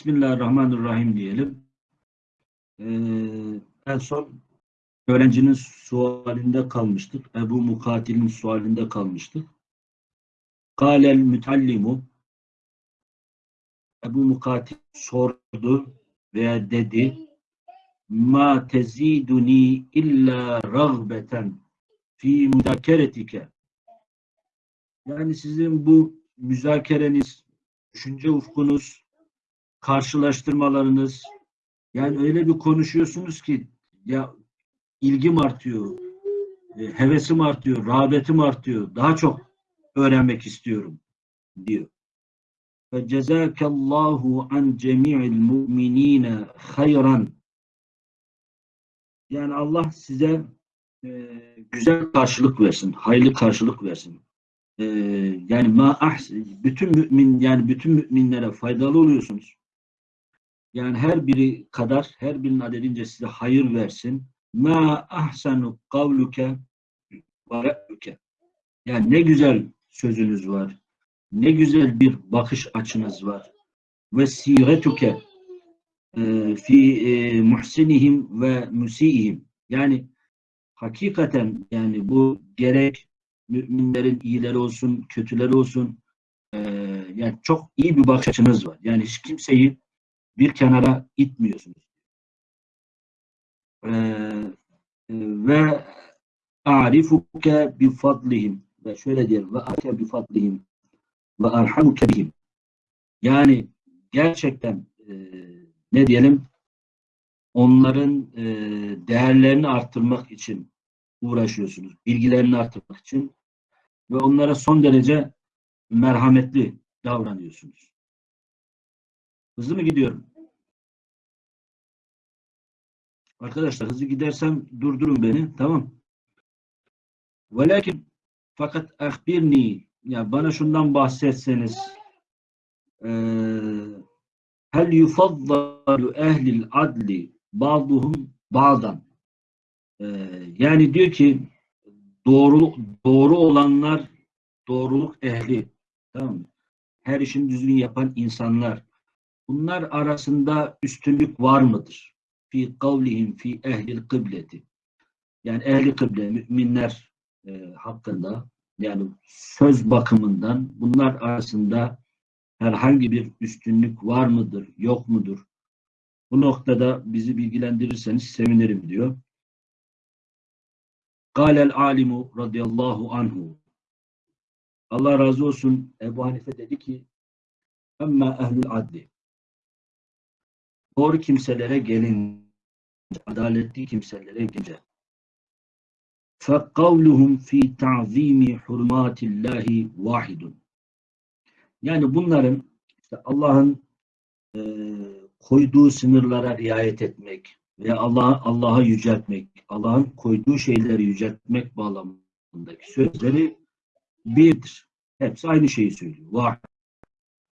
Bismillahirrahmanirrahim diyelim. Ee, en son öğrencinin sualinde kalmıştık. Ebu Mukatil'in sualinde kalmıştık. Kâlel mütallimu Ebu Mukatil sordu veya dedi ma teziduni illa ragbeten fi müzakeretike yani sizin bu müzakereniz, düşünce ufkunuz, karşılaştırmalarınız yani öyle bir konuşuyorsunuz ki ya ilgim artıyor, e, hevesim artıyor, rağbetim artıyor. Daha çok öğrenmek istiyorum diyor. Ve cezakallahu an cemi'il mu'minine hayran. Yani Allah size e, güzel karşılık versin, hayırlı karşılık versin. E, yani ma bütün mümin yani bütün müminlere faydalı oluyorsunuz. Yani her biri kadar, her birinin adedince size hayır versin. Ma ahsanu kavluke ve. Yani ne güzel sözünüz var. Ne güzel bir bakış açınız var. Ve siretuke e, fi e, muhsinihim ve musiihim. Yani hakikaten yani bu gerek müminlerin iyileri olsun, kötüleri olsun e, yani çok iyi bir bakış açınız var. Yani hiç kimseyi bir kenara itmiyorsunuz. Ee, ve a'rifuke bi fadlihim ve şöyle diyelim ve a'rifuke bi fadlihim ve arhamuke bihim yani gerçekten e, ne diyelim onların e, değerlerini arttırmak için uğraşıyorsunuz. Bilgilerini arttırmak için ve onlara son derece merhametli davranıyorsunuz. Hızlı mı gidiyorum? Arkadaşlar hızlı gidersem durdurun beni. Tamam. Velakin fakat ahbirni ya bana şundan bahsetseniz hel yufaddalu ehlil adli ba'duhum ba'dan yani diyor ki doğru doğru olanlar doğruluk ehli tamam mı? Her işin düzgün yapan insanlar bunlar arasında üstünlük var mıdır? Fi kavlihim fi ehlil kıbleti. Yani ehli kıble, müminler e, hakkında yani söz bakımından bunlar arasında herhangi bir üstünlük var mıdır, yok mudur? Bu noktada bizi bilgilendirirseniz sevinirim diyor. Kâlel alimu radıyallahu anhu. Allah razı olsun Ebu Hanife dedi ki Emme ehlül adli doğru kimselere gelin adaletli kimselere gelince فَقَوْلُهُمْ ف۪ي تَعْظ۪يمِ حُرْمَاتِ اللّٰهِ وَاحِدٌ Yani bunların işte Allah'ın e, koyduğu sınırlara riayet etmek ve Allah'a Allah'a yüceltmek, Allah'ın koyduğu şeyleri yüceltmek bağlamındaki sözleri birdir. Hepsi aynı şeyi söylüyor. Vahid.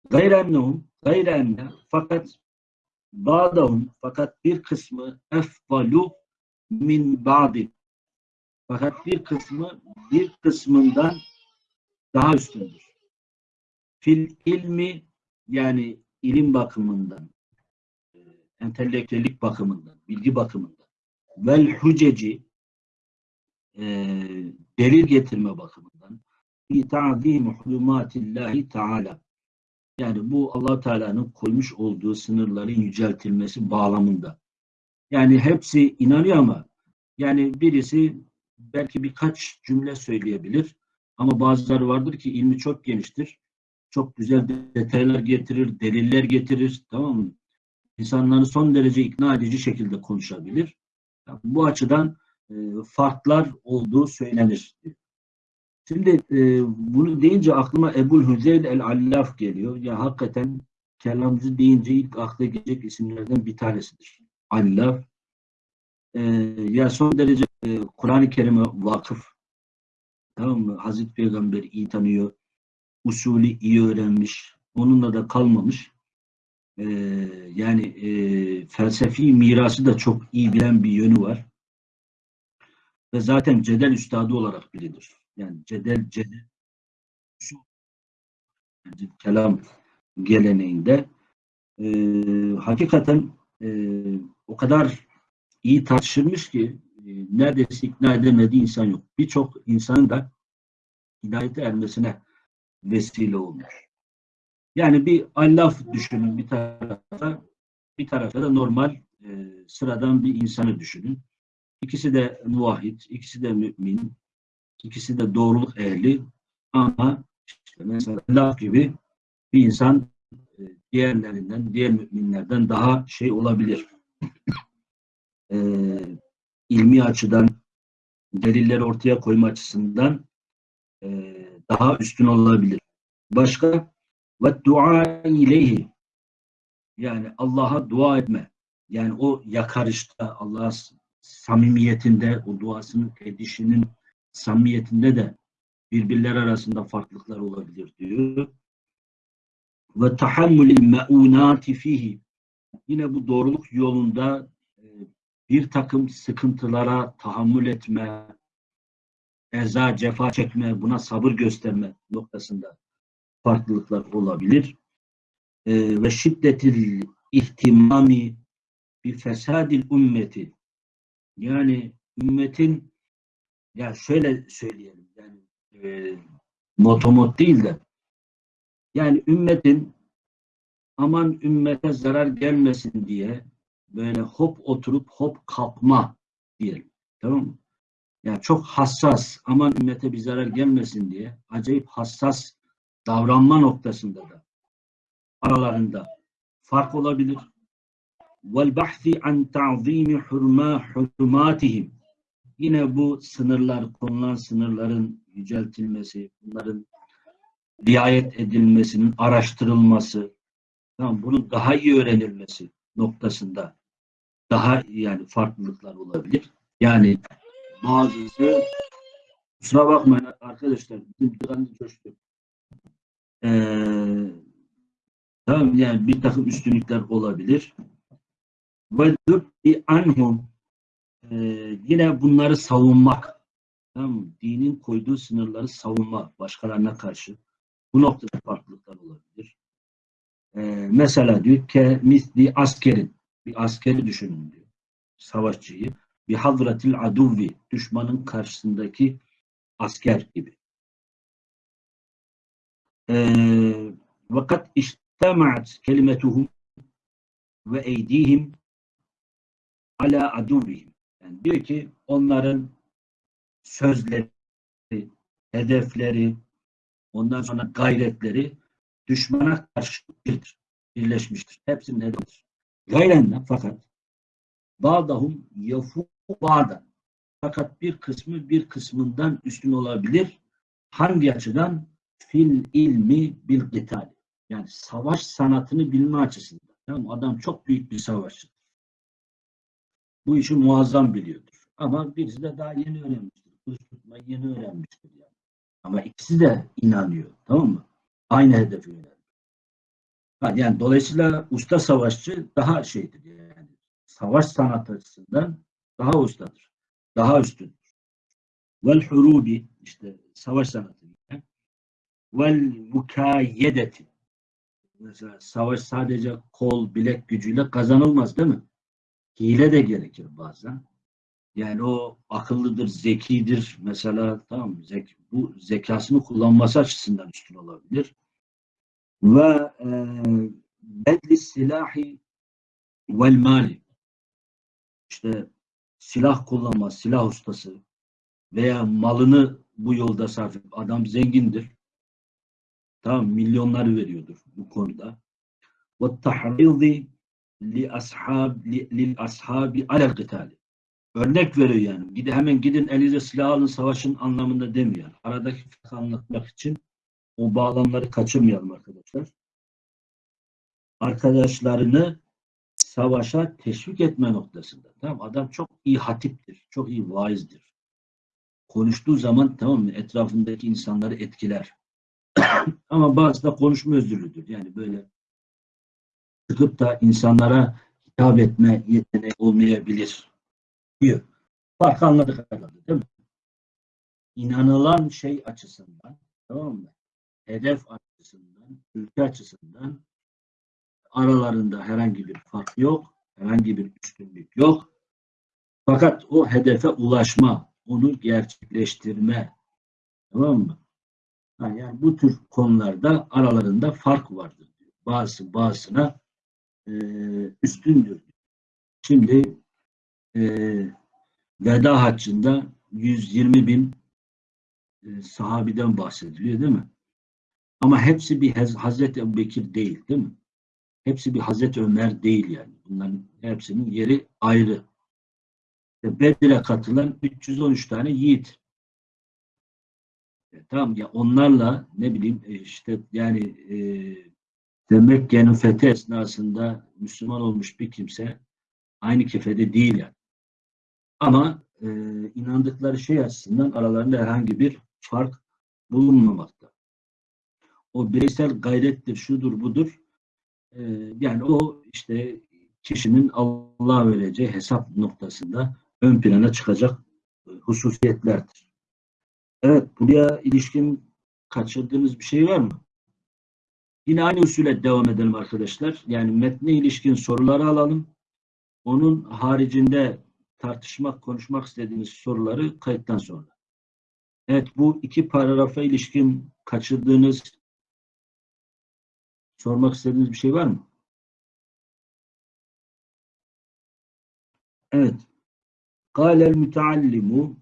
Gayrennehum, gayrenne fakat Ba'dahum fakat bir kısmı efdalu min ba'di. Fakat bir kısmı bir kısmından daha üstündür. Fil ilmi yani ilim bakımından, e, entelektüellik bakımından, bilgi bakımından vel huceci e, delil getirme bakımından fi ta'zim hulumatillahi teala yani bu allah Teala'nın koymuş olduğu sınırların yüceltilmesi bağlamında. Yani hepsi inanıyor ama yani birisi belki birkaç cümle söyleyebilir ama bazıları vardır ki ilmi çok geniştir. Çok güzel detaylar getirir, deliller getirir. Tamam mı? İnsanları son derece ikna edici şekilde konuşabilir. Yani bu açıdan e, farklar olduğu söylenir. Şimdi e, bunu deyince aklıma Ebul Hüzeyl el-Allaf geliyor. Ya hakikaten kelamcı deyince ilk akla gelecek isimlerden bir tanesidir. Allaf. E, ya son derece e, Kur'an-ı Kerim'e vakıf. Tamam mı? Hazreti Peygamber iyi tanıyor. Usulü iyi öğrenmiş. Onunla da kalmamış. E, yani e, felsefi mirası da çok iyi bilen bir yönü var. Ve zaten cedel üstadı olarak bilinir yani cedel cedel kelam geleneğinde e, hakikaten e, o kadar iyi tartışılmış ki e, neredeyse ikna edemediği insan yok. Birçok insanın da hidayete ermesine vesile olmuş. Yani bir Allah düşünün bir tarafa, bir tarafta da normal e, sıradan bir insanı düşünün. İkisi de muvahhid, ikisi de mümin, ikisi de doğruluk ehli ama işte mesela Allah gibi bir insan e, diğerlerinden, diğer müminlerden daha şey olabilir. E, ilmi açıdan, delilleri ortaya koyma açısından e, daha üstün olabilir. Başka ve dua ileyhi yani Allah'a dua etme. Yani o yakarışta Allah'a samimiyetinde o duasının edişinin samimiyetinde de birbirler arasında farklılıklar olabilir diyor. Ve tahammülil meunati fihi yine bu doğruluk yolunda e, bir takım sıkıntılara tahammül etme, eza, cefa çekme, buna sabır gösterme noktasında farklılıklar olabilir. Ee, ve şiddetil ihtimami bir fesadil ümmeti yani ümmetin ya şöyle söyleyelim yani e, motomot değil de yani ümmetin aman ümmete zarar gelmesin diye böyle hop oturup hop kalkma diyelim. Tamam mı? Yani çok hassas, aman ümmete bir zarar gelmesin diye acayip hassas davranma noktasında da aralarında fark olabilir. Vel bahsi an ta'zimi hurma hurmatihim. Yine bu sınırlar, konulan sınırların yüceltilmesi, bunların riayet edilmesinin araştırılması, tamam, bunun daha iyi öğrenilmesi noktasında daha yani farklılıklar olabilir. Yani bazısı kusura bakmayın arkadaşlar bizim tıkanlı coştu. Ee, tamam yani bir takım üstünlükler olabilir. Ve anhum ee, yine bunları savunmak. Tamam Dinin koyduğu sınırları savunma başkalarına karşı. Bu noktada farklılıklar olabilir. Ee, mesela diyor ki misli askerin bir askeri düşünün diyor. Savaşçıyı bir hazretil aduvi düşmanın karşısındaki asker gibi. Ee, vakat iştemaat kelimetuhum ve eydihim ala aduvihim. Diyor ki onların sözleri, hedefleri, ondan sonra gayretleri düşmana karşı birdir, birleşmiştir. Hepsinin hedefidir. Gayrenle fakat Bağdahum yafu bağda. Fakat bir kısmı bir kısmından üstün olabilir. Hangi açıdan? Fil ilmi bil gıtal. Yani savaş sanatını bilme açısından. Tamam, adam çok büyük bir savaşçı. Bu işi muazzam biliyordur. Ama birisi de daha yeni öğrenmiştir. Kılıç tutmayı yeni öğrenmiştir yani. Ama ikisi de inanıyor. Tamam mı? Aynı hedefe yöneliyor. Yani dolayısıyla usta savaşçı daha şeydir yani. Savaş sanatı açısından daha ustadır. Daha üstündür. Vel hurubi işte savaş sanatı. Vel mukayyedeti mesela savaş sadece kol, bilek gücüyle kazanılmaz değil mi? Hile de gerekir bazen. Yani o akıllıdır, zekidir mesela tamam mı? Zek, bu zekasını kullanması açısından üstün olabilir. Ve e, bedli silahi vel mali işte silah kullanma, silah ustası veya malını bu yolda sarf adam zengindir. Tamam milyonlar veriyordur bu konuda. Ve tahrizi li ashab li, lil ashabi alel kıtali. Örnek veriyor yani. Gide hemen gidin elinize silah alın savaşın anlamında demiyor. Aradaki farkı anlatmak için o bağlamları kaçırmayalım arkadaşlar. Arkadaşlarını savaşa teşvik etme noktasında. Tamam adam çok iyi hatiptir, çok iyi vaizdir. Konuştuğu zaman tamam mı etrafındaki insanları etkiler. Ama bazı da konuşma özürlüdür. Yani böyle çıkıp da insanlara hitap etme yeteneği olmayabilir diyor. Farkı anladık herhalde değil mi? İnanılan şey açısından tamam mı? Hedef açısından, ülke açısından Aralarında herhangi bir fark yok. Herhangi bir üstünlük yok. Fakat o hedefe ulaşma, onu gerçekleştirme tamam mı? Yani bu tür konularda aralarında fark vardır. diyor. Bazısı bazısına e, üstündür. Şimdi e, veda haccında 120 bin e, sahabiden bahsediliyor değil mi? Ama hepsi bir Hazreti Ebubekir değil değil mi? Hepsi bir Hazreti Ömer değil yani. Bunların hepsinin yeri ayrı. İşte Bedir'e katılan 313 tane yiğit. E, tamam ya onlarla ne bileyim e, işte yani e, Mekke'nin fethi esnasında Müslüman olmuş bir kimse aynı kefede değil yani. Ama e, inandıkları şey açısından aralarında herhangi bir fark bulunmamakta. O bireysel gayrettir, şudur, budur. E, yani o işte kişinin Allah'a vereceği hesap noktasında ön plana çıkacak e, hususiyetlerdir. Evet, buraya ilişkin kaçırdığınız bir şey var mı? Yine aynı usule devam edelim arkadaşlar. Yani metne ilişkin soruları alalım. Onun haricinde tartışmak, konuşmak istediğiniz soruları kayıttan sonra. Evet, bu iki paragrafa ilişkin kaçırdığınız, sormak istediğiniz bir şey var mı? Evet. Kâlel müteallimu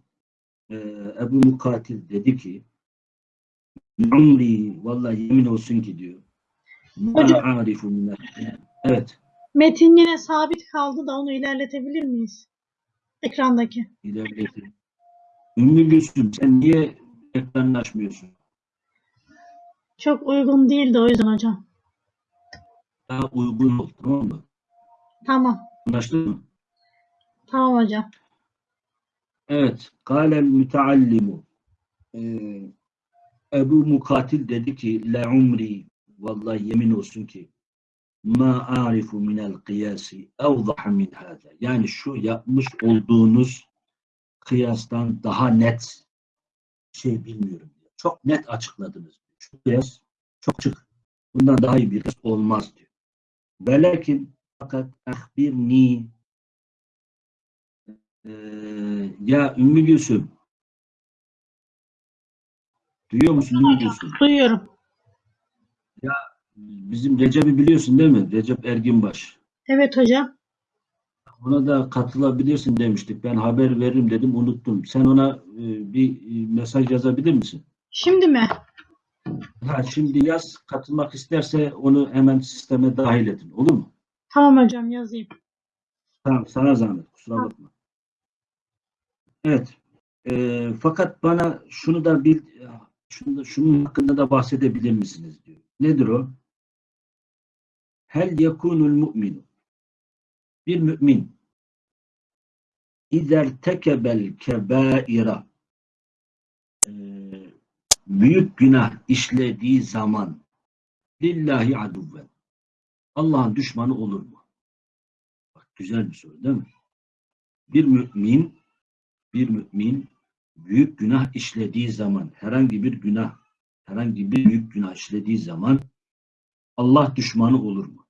e, Ebu Mukatil dedi ki Umri vallahi yemin olsun ki diyor. Ma Hocam- arifu minel Evet. Metin yine sabit kaldı da onu ilerletebilir miyiz? Ekrandaki. ilerletin. Ümmü Gülsüm sen niye ekranını açmıyorsun? Çok uygun değildi o yüzden hocam. Daha uygun ol tamam mı? Tamam. Anlaştık mı? Tamam hocam. Evet. Kâlel müteallimu ee, Ebu Mukatil dedi ki la umri vallahi yemin olsun ki ma arifu minel kıyasi evzaha min hâzâ. Yani şu yapmış olduğunuz kıyastan daha net şey bilmiyorum. Çok net açıkladınız. Şu kıyas çok çık. Bundan daha iyi bir kıyas olmaz diyor. Velakin fakat ahbirni ee, ya Ümmü Gülsüm duyuyor musun Ümmü Gülsüm? Duyuyorum. Bizim Recep'i biliyorsun değil mi? Recep Erginbaş. Evet hocam. Ona da katılabilirsin demiştik. Ben haber veririm dedim unuttum. Sen ona e, bir e, mesaj yazabilir misin? Şimdi mi? Ha, şimdi yaz. Katılmak isterse onu hemen sisteme dahil edin. Olur mu? Tamam hocam yazayım. Tamam. Sana zahmet. Kusura bakma. Evet. E, fakat bana şunu da bil, şunu şunun hakkında da bahsedebilir misiniz diyor. Nedir o? Hel yekunul mu'minu bir mümin İzer tekebel kebaira büyük günah işlediği zaman lillahi aduven Allah'ın düşmanı olur mu? Bak güzel bir soru değil mi? Bir mümin bir mümin büyük günah işlediği zaman herhangi bir günah herhangi bir büyük günah işlediği zaman Allah düşmanı olur mu?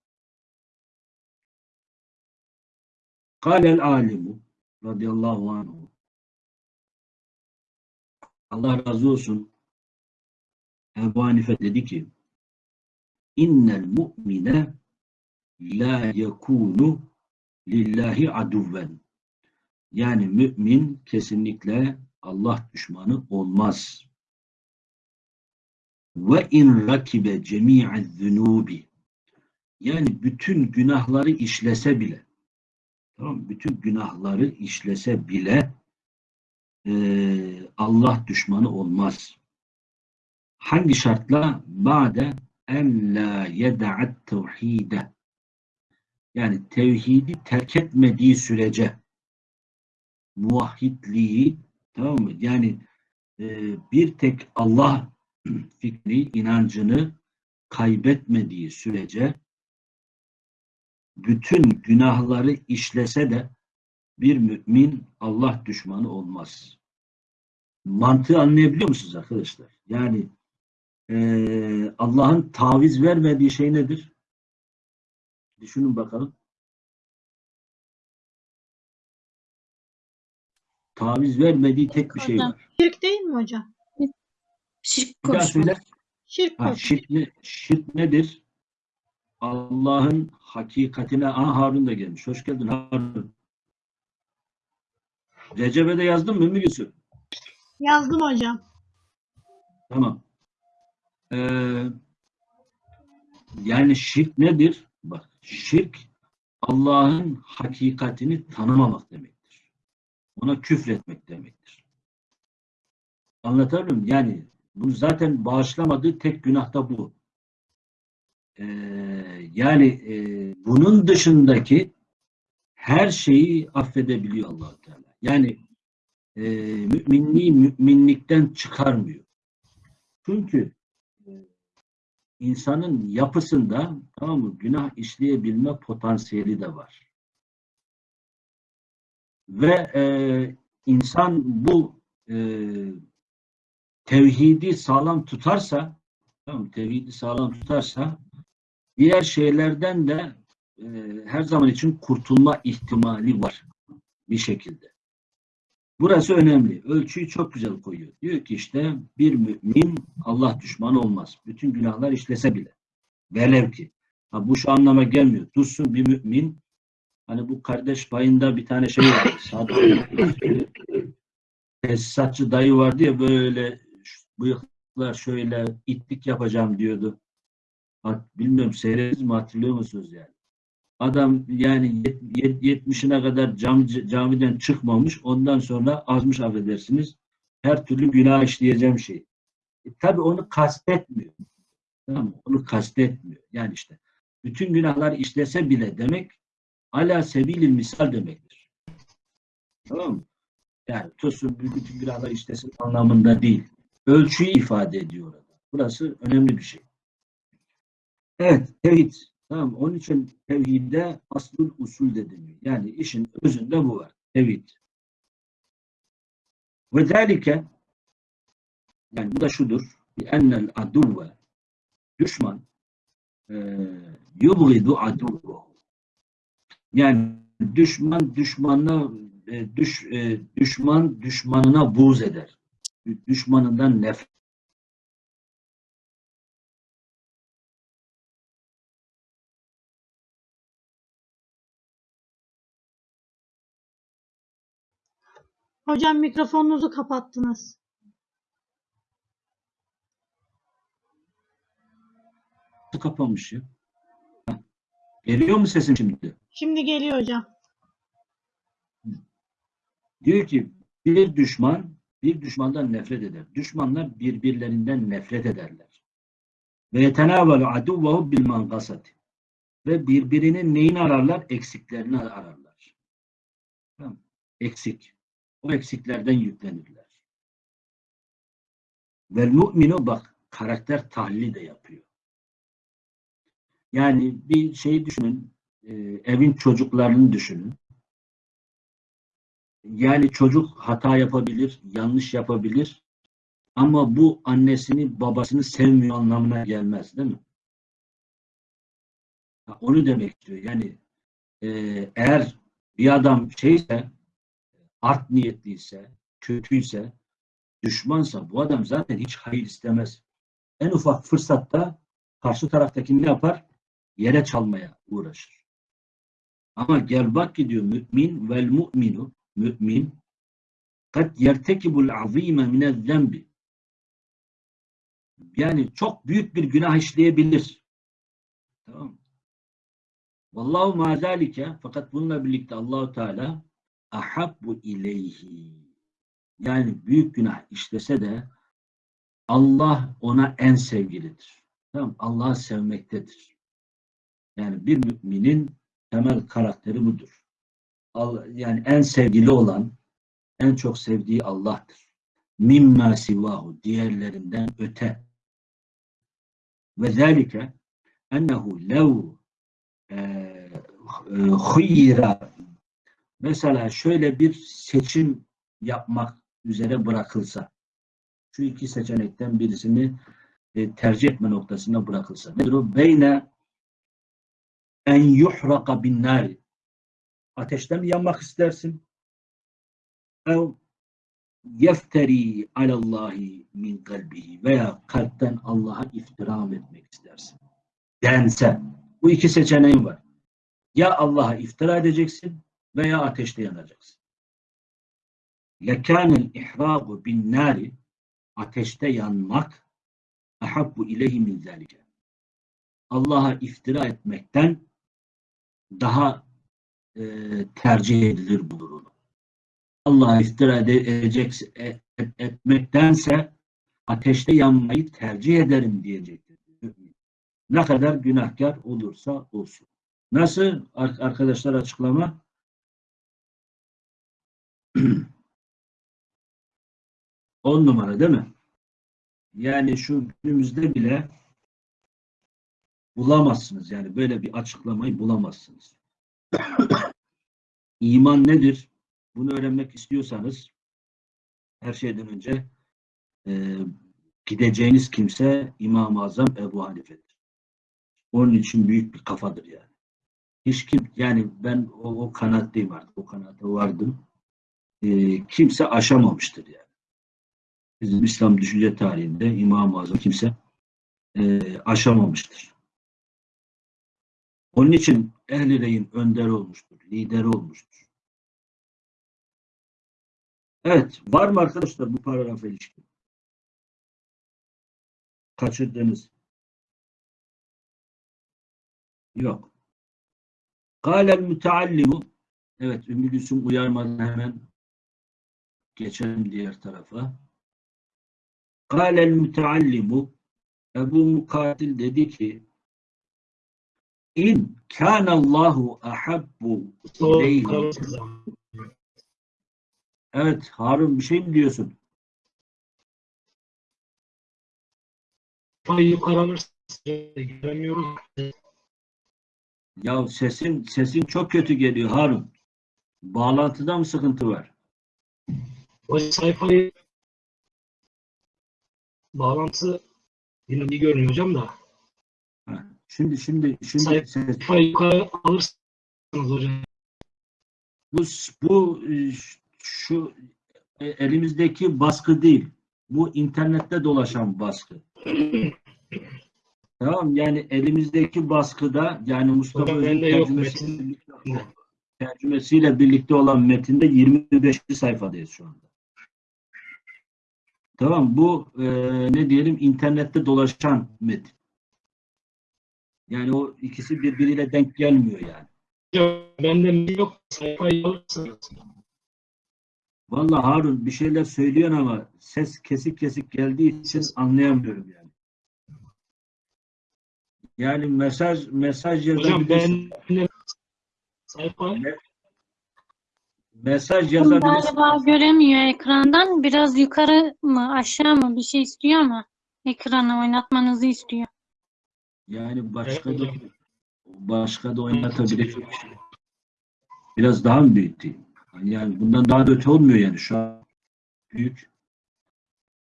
Kâlel alimu radıyallahu anhu Allah razı olsun. Ebu Hanife dedi ki innel mu'mine la yekunu lillahi aduven. Yani mümin kesinlikle Allah düşmanı olmaz. Ve in rakibe cemi'e zunubi yani bütün günahları işlese bile Tamam? Bütün günahları işlese bile e, Allah düşmanı olmaz. Hangi şartla? Ba'de en la yeda'at tevhide. Yani tevhidi terk etmediği sürece muvahhidliği tamam mı? Yani e, bir tek Allah fikri, inancını kaybetmediği sürece bütün günahları işlese de bir mümin Allah düşmanı olmaz. Mantığı anlayabiliyor musunuz arkadaşlar? Yani eee, Allah'ın taviz vermediği şey nedir? Düşünün bakalım. Taviz vermediği tek bir şey var. Şirk değil mi hocam? Şirk koşmak. Şirk Ha, şirk, ne- şirk nedir? Allah'ın hakikatine Aa, Harun da gelmiş. Hoş geldin Harun. Recep'e de yazdın mı Ümmü Gülsüm? Yazdım hocam. Tamam. Ee, yani şirk nedir? Bak şirk Allah'ın hakikatini tanımamak demektir. Ona küfretmek demektir. Anlatabiliyor muyum? Yani bu zaten bağışlamadığı tek günah da bu. Ee, yani e, bunun dışındaki her şeyi affedebiliyor allah Teala. Yani e, müminliği müminlikten çıkarmıyor. Çünkü e, insanın yapısında tamam mı günah işleyebilme potansiyeli de var. Ve e, insan bu e, tevhidi sağlam tutarsa tamam mı? tevhidi sağlam tutarsa diğer şeylerden de e, her zaman için kurtulma ihtimali var bir şekilde. Burası önemli. Ölçüyü çok güzel koyuyor. Diyor ki işte bir mümin Allah düşmanı olmaz. Bütün günahlar işlese bile. Velev ki. Ha, bu şu anlama gelmiyor. Dursun bir mümin hani bu kardeş payında bir tane şey var. Tesisatçı dayı vardı ya böyle bıyıklar şöyle itlik yapacağım diyordu. Bilmiyorum seyrediniz mi hatırlıyor musunuz yani? Adam yani yet- yet- 70'ine kadar cami, camiden çıkmamış. Ondan sonra azmış affedersiniz. Her türlü günah işleyeceğim şey. E, tabii onu kastetmiyor. Tamam mı? Onu kastetmiyor. Yani işte bütün günahlar işlese bile demek ala sebilil misal demektir. Tamam mı? Yani tutsun bütün günahlar işlesin anlamında değil. Ölçüyü ifade ediyor orada. Burası önemli bir şey. Evet, tevhid. Tamam, onun için tevhidde aslül usul de deniyor. Yani işin özünde bu var. Tevhid. Ve zâlike yani bu da şudur. Bi ennel aduvve düşman yubgidu aduvvehu yani düşman düşmanına e, düş, e, düşman düşmanına buğz eder. Düşmanından nefret Hocam mikrofonunuzu kapattınız. kapamış ya. Geliyor mu sesim şimdi? Şimdi geliyor hocam. Diyor ki bir düşman bir düşmandan nefret eder. Düşmanlar birbirlerinden nefret ederler. Ve yetenavalu aduvvahu bil mankasati. Ve birbirinin neyini ararlar? Eksiklerini ararlar. Tamam. Eksik. O eksiklerden yüklenirler. Vel mu'minu bak karakter tahlili de yapıyor. Yani bir şey düşünün. e, evin çocuklarını düşünün. Yani çocuk hata yapabilir, yanlış yapabilir. Ama bu annesini, babasını sevmiyor anlamına gelmez değil mi? Onu demek istiyor. Yani e, eğer bir adam şeyse, art niyetliyse, kötüyse, düşmansa bu adam zaten hiç hayır istemez. En ufak fırsatta karşı taraftakini ne yapar? Yere çalmaya uğraşır. Ama gel bak ki diyor mümin vel mu'minu mümin kad yertekibul azime minel zembi yani çok büyük bir günah işleyebilir. Tamam? Vallahu ma zalike fakat bununla birlikte Allahu Teala ahabbu ileyhi yani büyük günah işlese de Allah ona en sevgilidir. Tamam Allah'ı sevmektedir. Yani bir müminin temel karakteri budur. Yani en sevgili olan, en çok sevdiği Allah'tır. Mimma sivahu diğerlerinden öte. Ve zâlike ennehu lev huyira mesela şöyle bir seçim yapmak üzere bırakılsa şu iki seçenekten birisini e, tercih etme noktasına bırakılsa nedir o? Beyne en yuhraka bin ateşten mi yanmak istersin? Ev yefteri alallahi min kalbihi veya kalpten Allah'a iftira etmek istersin? Dense. Bu iki seçeneğin var. Ya Allah'a iftira edeceksin veya ateşte yanacaksın. Lekânel ihrâgu bin nâri ateşte yanmak ahabbu ileyhi min zâlike. Allah'a iftira etmekten daha e, tercih edilir bu durum. Allah'a iftira ede- edecek, et- et- etmektense ateşte yanmayı tercih ederim diyecektir. Ne kadar günahkar olursa olsun. Nasıl ar- arkadaşlar açıklama? On numara değil mi? Yani şu günümüzde bile bulamazsınız. Yani böyle bir açıklamayı bulamazsınız. İman nedir? Bunu öğrenmek istiyorsanız her şeyden önce e, gideceğiniz kimse İmam-ı Azam Ebu Hanife'dir. Onun için büyük bir kafadır yani. Hiç kim yani ben o, o kanaatteyim artık. O kanaate vardım. E, kimse aşamamıştır yani. Bizim İslam düşünce tarihinde İmam-ı Azam kimse e, aşamamıştır. Onun için Ehl-i Rey'in önderi olmuştur, lideri olmuştur. Evet, var mı arkadaşlar bu paragrafa ilişkin? Kaçırdınız. Yok. Kâlel müteallimu Evet, Ümmü Gülsüm uyarmadan hemen geçelim diğer tarafa. Kâlel müteallimu Ebu Mukatil dedi ki İn kânallahu ahabbu ileyhi Evet Harun bir şey mi diyorsun? Ay yukarı alırsa göremiyoruz. Ya sesin sesin çok kötü geliyor Harun. Bağlantıda mı sıkıntı var? O sayfayı bağlantı yine iyi görünüyor hocam da. Şimdi şimdi şimdi Sayfayı yukarı alırsanız hocam. bu bu e, şu e, elimizdeki baskı değil. Bu internette dolaşan baskı. Tamam yani elimizdeki baskıda yani Mustafa Öz'ün tercümesiyle tercümesiyle birlikte olan metinde 25. sayfadayız şu anda. Tamam bu e, ne diyelim internette dolaşan metin. Yani o ikisi birbiriyle denk gelmiyor yani. Hocam bende yok. Sayfayı alırsanız. Vallahi Harun bir şeyler söylüyorsun ama ses kesik kesik geldiği için anlayamıyorum yani. Yani mesaj mesaj Hocam yazabilirsin. ben sayfa Mesaj yazabilirsin. Galiba göremiyor ekrandan. Biraz yukarı mı aşağı mı bir şey istiyor ama ekranı oynatmanızı istiyor. Yani başka da başka da şey. Biraz daha mı büyüteyim? Yani bundan daha da öte olmuyor yani şu an büyük.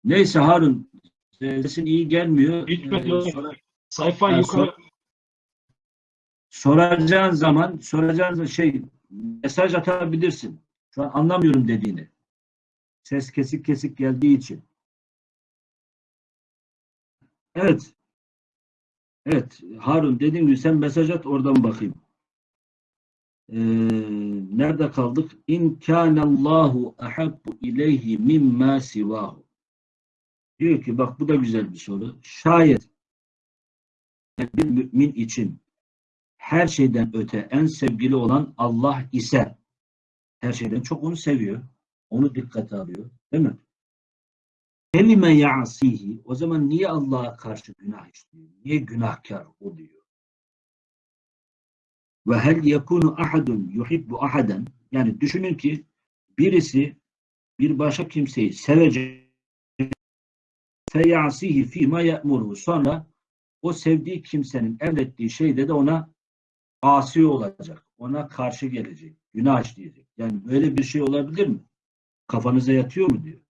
Neyse Harun sesin iyi gelmiyor. Bitmedi Ee, sonra- sayfa Ha, yukarı soracağın zaman soracağın şey mesaj atabilirsin. Şu an anlamıyorum dediğini. Ses kesik kesik geldiği için. Evet. Evet. Harun dediğim gibi sen mesaj at oradan bakayım. Ee, nerede kaldık? İn kânallahu ahabbu ileyhi mimma sivahu. Diyor ki bak bu da güzel bir soru. Şayet bir mümin için her şeyden öte en sevgili olan Allah ise her şeyden çok onu seviyor. Onu dikkate alıyor. Değil mi? Kelime ya'sihi o zaman niye Allah'a karşı günah işliyor? Niye günahkar oluyor? Ve hel yekunu ahadun yuhibbu ahaden yani düşünün ki birisi bir başka kimseyi sevecek feyasihi fîmâ ye'muruhu sonra o sevdiği kimsenin emrettiği şeyde de ona asi olacak. Ona karşı gelecek. Günah işleyecek. Yani böyle bir şey olabilir mi? Kafanıza yatıyor mu diyor.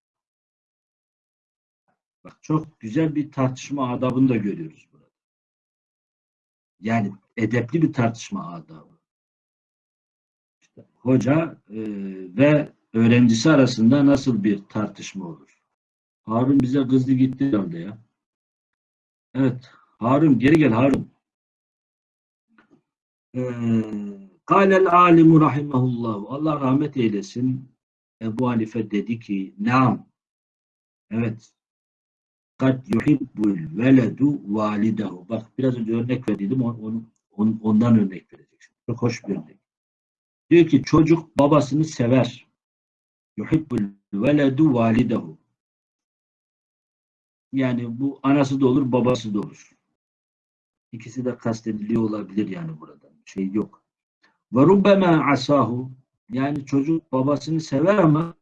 Bak çok güzel bir tartışma adabını da görüyoruz burada. Yani edepli bir tartışma adabı. İşte hoca e, ve öğrencisi arasında nasıl bir tartışma olur? Harun bize kızdı gitti herhalde ya. Evet. Harun geri gel Harun. Kâlel alimu rahimahullah. Allah rahmet eylesin. Ebu Hanife dedi ki Naam. Evet. Kad yuhibbul veledu validehu. Bak biraz önce örnek verdiydim. Onu, onu, ondan örnek vereceksin. Çok hoş bir örnek. Diyor ki çocuk babasını sever. Yuhibbul veledu validehu. Yani bu anası da olur, babası da olur. İkisi de kastediliyor olabilir yani burada. Şey yok. Ve asahu yani çocuk babasını sever ama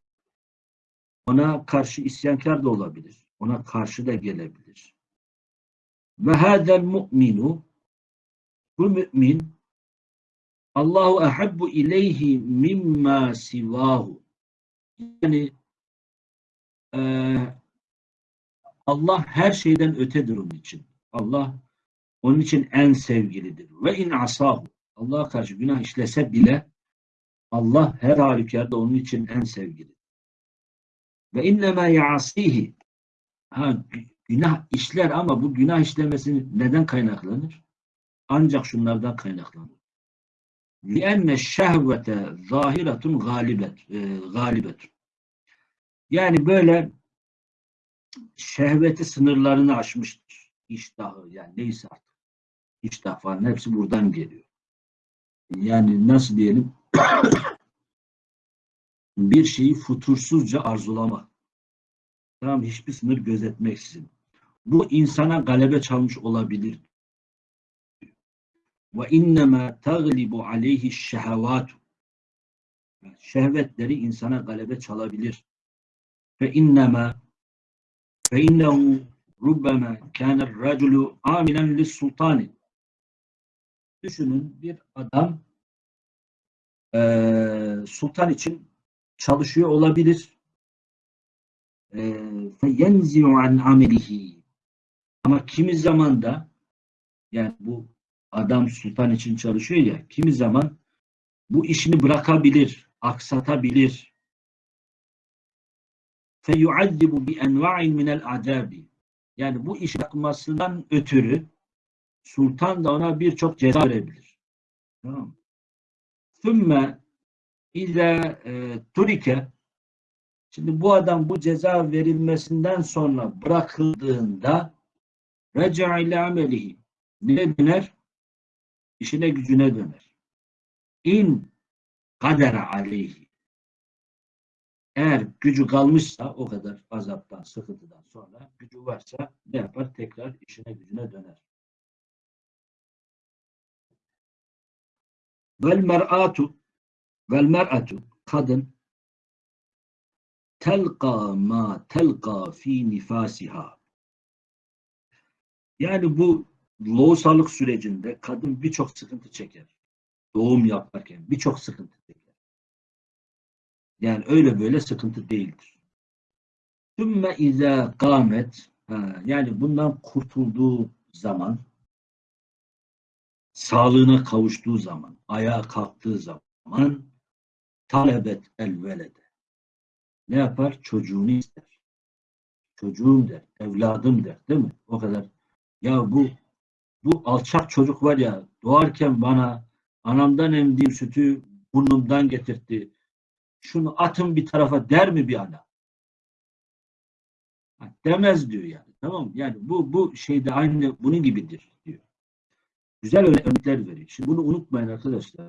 ona karşı isyankar da olabilir. Ona karşı da gelebilir. Ve hadel mu'minu bu mümin Allahu ehabbu ileyhi mimma sivahu yani eee Allah her şeyden ötedir onun için. Allah onun için en sevgilidir. Ve in asahu. Allah'a karşı günah işlese bile Allah her halükarda onun için en sevgilidir. Ve innema yasihi. Ha, günah işler ama bu günah işlemesi neden kaynaklanır? Ancak şunlardan kaynaklanır. لِأَنَّ şehvete zahiretun galibet, e, galibetun. Yani böyle şehveti sınırlarını aşmıştır. İştahı yani neyse artık. İştah falan hepsi buradan geliyor. yani nasıl diyelim bir şeyi futursuzca arzulama. Tamam hiçbir sınır gözetmeksizin. Bu insana galebe çalmış olabilir. Ve innema taglibu aleyhi şehavat. Şehvetleri insana galebe çalabilir. Fe innema fe innehu rubbema kâne raculu aminen lis sultanin Düşünün bir adam e, sultan için çalışıyor olabilir. فَيَنْزِعُ عَنْ عَمَلِهِ Ama kimi zaman da yani bu adam sultan için çalışıyor ya kimi zaman bu işini bırakabilir, aksatabilir. فَيُعَذِّبُ بِاَنْوَعٍ مِنَ الْعَذَابِ Yani bu iş yapmasından ötürü sultan da ona birçok ceza verebilir. Tamam? Sümme ile turike Şimdi bu adam bu ceza verilmesinden sonra bırakıldığında reca ile amelihi ne döner? İşine gücüne döner. İn kadere aleyhi eğer gücü kalmışsa o kadar azaptan, sıkıntıdan sonra gücü varsa ne yapar? Tekrar işine gücüne döner. Vel mer'atu vel mer'atu kadın telqa ma telqa fi nifasiha yani bu loğusalık sürecinde kadın birçok sıkıntı çeker. Doğum yaparken birçok sıkıntı çeker. Yani öyle böyle sıkıntı değildir. Sümme izâ kâmet yani bundan kurtulduğu zaman sağlığına kavuştuğu zaman, ayağa kalktığı zaman talebet el velede. Ne yapar? Çocuğunu ister. Çocuğum der, evladım der, değil mi? O kadar. Ya bu bu alçak çocuk var ya doğarken bana anamdan emdiğim sütü burnumdan getirtti şunu atın bir tarafa der mi bir ana? Demez diyor yani. Tamam mı? Yani bu bu şeyde aynı bunun gibidir. Güzel örnekler veriyor. Şimdi bunu unutmayın arkadaşlar.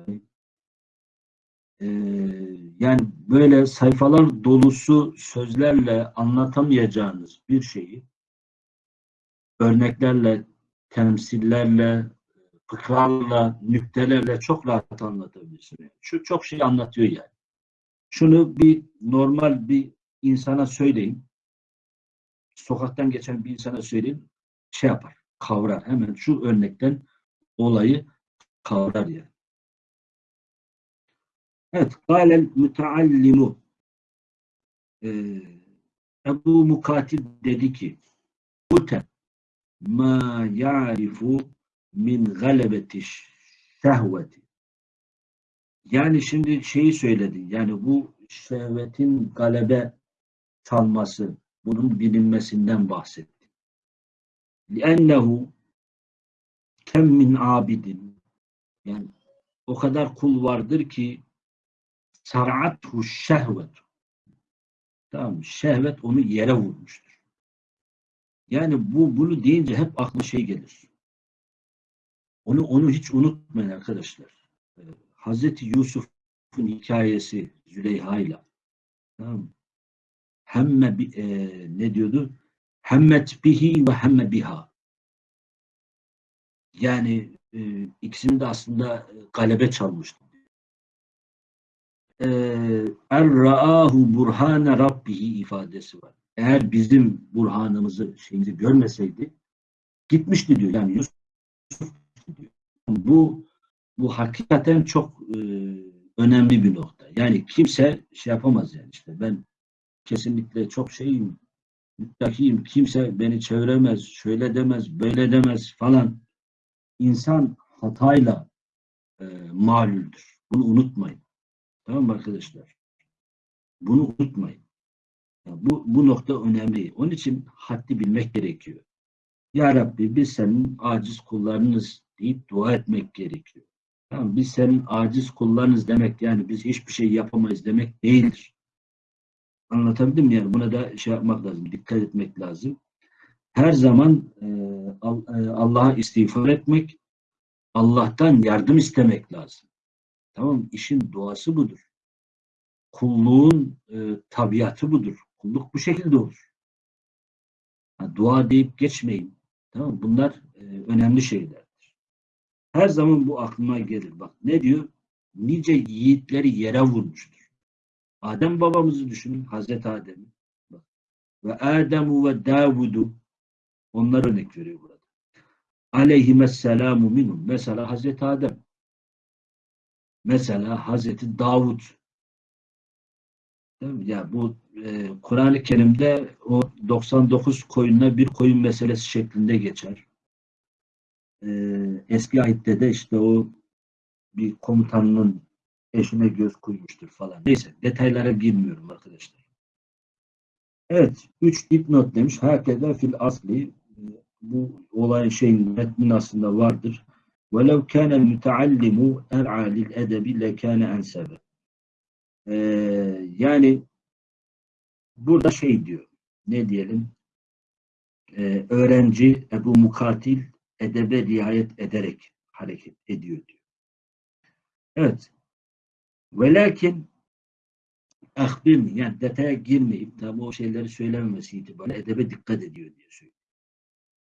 Ee, yani böyle sayfalar dolusu sözlerle anlatamayacağınız bir şeyi örneklerle, temsillerle, fıkralarla, nüktelerle çok rahat anlatabilirsiniz. Şu çok şey anlatıyor yani. Şunu bir normal bir insana söyleyin. Sokaktan geçen bir insana söyleyin. Şey yapar. Kavrar. Hemen şu örnekten olayı kavrar yani. Evet. Kâlel müteallimu ee, Ebu Mukatil dedi ki Ute ma ya'rifu min galebeti şehveti. Yani şimdi şeyi söyledin. Yani bu şehvetin galebe çalması, bunun bilinmesinden bahsetti. لِأَنَّهُ kem min abidin yani o kadar kul vardır ki sar'athu şehvet tamam şehvet onu yere vurmuştur. Yani bu bunu deyince hep aklı şey gelir. Onu onu hiç unutmayın arkadaşlar. Hazreti Yusuf'un hikayesi Züleyha'yla tamam mı? Hemme bi- e, ne diyordu? Hemmet bihi ve hemme biha. Yani e, ikisini de aslında e, galebe çalmıştı. Er ra'ahu burhane rabbihi ifadesi var. Eğer bizim burhanımızı, şeyimizi görmeseydi gitmişti diyor. Yani Yusuf diyor. Bu bu hakikaten çok e, önemli bir nokta. Yani kimse şey yapamaz yani işte ben kesinlikle çok şeyim müttakiyim. Kimse beni çeviremez, şöyle demez, böyle demez falan. İnsan hatayla e, malüldür. Bunu unutmayın. Tamam mı arkadaşlar? Bunu unutmayın. Yani bu, bu nokta önemli. Onun için haddi bilmek gerekiyor. Ya Rabbi biz senin aciz kullarınız deyip dua etmek gerekiyor. Tamam, biz senin aciz kullarınız demek yani biz hiçbir şey yapamayız demek değildir. Anlatabildim mi? Yani buna da şey yapmak lazım, dikkat etmek lazım. Her zaman e, e, Allah'a istiğfar etmek, Allah'tan yardım istemek lazım. Tamam? İşin doğası budur. Kulluğun e, tabiatı budur. Kulluk bu şekilde olur. Ha, dua deyip geçmeyin. Tamam? Bunlar önemli şeylerdir. Her zaman bu aklıma gelir. Bak ne diyor? Nice yiğitleri yere vurmuştur. Adem babamızı düşünün. Hazreti Adem'i. Ve Ademu ve Davudu onlar örnek veriyor burada. Aleyhimesselamu minhum. Mesela Hazreti Adem. Mesela Hazreti Davud. Ya bu e, Kur'an-ı Kerim'de o 99 koyunla bir koyun meselesi şeklinde geçer. E, eski ayette de işte o bir komutanının eşine göz koymuştur falan. Neyse detaylara girmiyorum arkadaşlar. Evet. Üç dipnot demiş. Herkese fil asli bu olay şeyin metnin aslında vardır. وَلَوْ كَانَ الْمُتَعَلِّمُ اَرْعَى لِلْاَدَبِ لَكَانَ اَنْسَبَ Ee, yani burada şey diyor, ne diyelim, Ee, öğrenci Ebu Mukatil edebe riayet ederek hareket ediyor diyor. Evet. Velakin ahbirni yani detaya girmeyip tabi o şeyleri söylememesi itibariyle edebe dikkat ediyor diye söylüyor.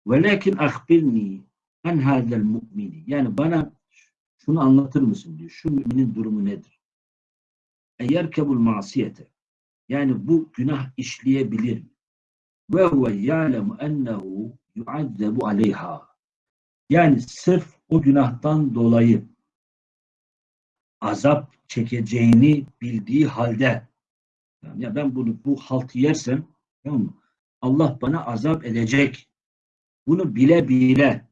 Velakin ahbirni en hadel mu'mini yani bana şunu anlatır mısın diyor. Şu müminin durumu nedir? Eğer kebul masiyete yani bu günah işleyebilir mi? Ve huve ya'lemu ennehu yuazzebu aleyha yani sırf o günahtan dolayı azap çekeceğini bildiği halde yani ya ben bunu bu haltı yersem tamam mı? Allah bana azap edecek. Bunu bile bile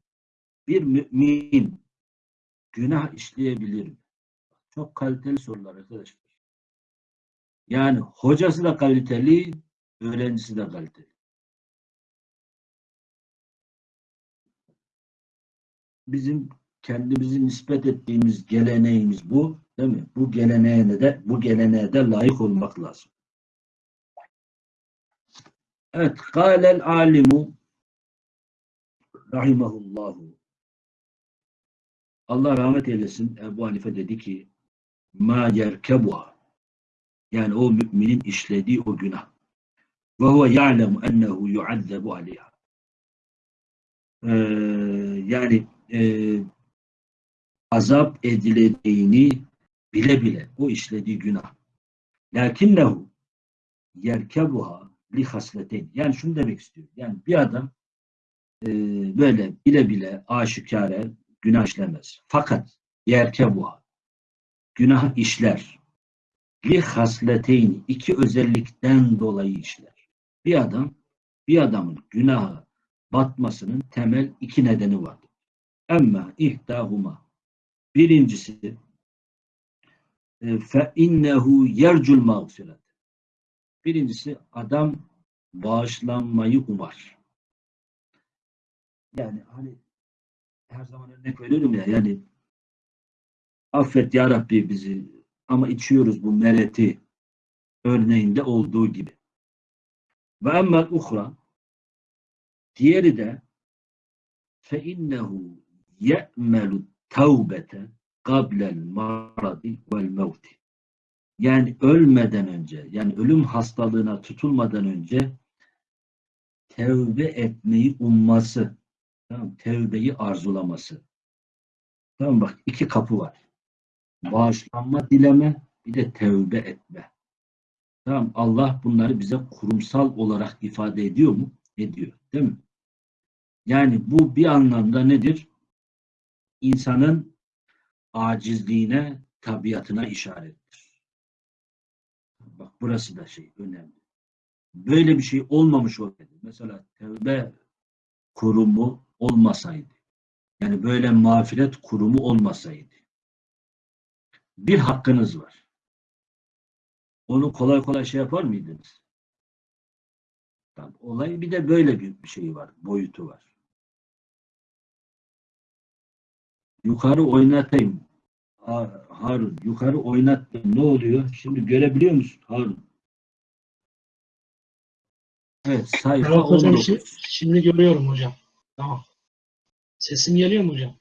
bir mümin günah işleyebilir mi? Çok kaliteli sorular arkadaşlar. Yani hocası da kaliteli, öğrencisi de kaliteli. Bizim kendimizi nispet ettiğimiz geleneğimiz bu, değil mi? Bu geleneğe de bu geleneğe de layık olmak lazım. Evet, kâlel alimu rahimahullahu. Allah rahmet eylesin. Ebu Hanife dedi ki ma yerkebuha. Yani o müminin işlediği o günah. Ve huve ya'lemu ennehu yuazzebu aleyha. Ee, yani e, azap edileceğini bile bile o işlediği günah. Lakinnehu yerkebuha li hasleteyn yani şunu demek istiyor. Yani bir adam e, böyle bile bile aşikare günah işlemez. Fakat yerkebuha günah işler. Li hasleteyn iki özellikten dolayı işler. Bir adam bir adamın günaha batmasının temel iki nedeni vardır. Emma ihdahuma. Birincisi e, fe innehu yercul mağfiret. Birincisi adam bağışlanmayı umar. Yani hani her zaman örnek veriyorum ya yani affet ya Rabbi bizi ama içiyoruz bu mereti örneğinde olduğu gibi. Ve emmel uhra diğeri de fe innehu ye'melu tevbete qablel maradi vel mevti. Yani ölmeden önce, yani ölüm hastalığına tutulmadan önce tevbe etmeyi umması. Tamam, tevbeyi arzulaması. Tamam bak iki kapı var. Bağışlanma dileme, bir de tevbe etme. Tamam Allah bunları bize kurumsal olarak ifade ediyor mu? Ediyor. Değil mi? Yani bu bir anlamda nedir? İnsanın acizliğine, tabiatına işarettir. Bak burası da şey önemli. Böyle bir şey olmamış olsaydı, mesela tevbe kurumu olmasaydı, yani böyle mağfiret kurumu olmasaydı, bir hakkınız var. Onu kolay kolay şey yapar mıydınız? Tamam, olay bir de böyle bir şey var, boyutu var. Yukarı oynatayım. Ha- Harun, yukarı oynattım. Ne oluyor? Şimdi görebiliyor musun Harun? Evet, sayfa Evet hocam 19. şi- şimdi görüyorum hocam. Tamam. Sesim geliyor mu hocam?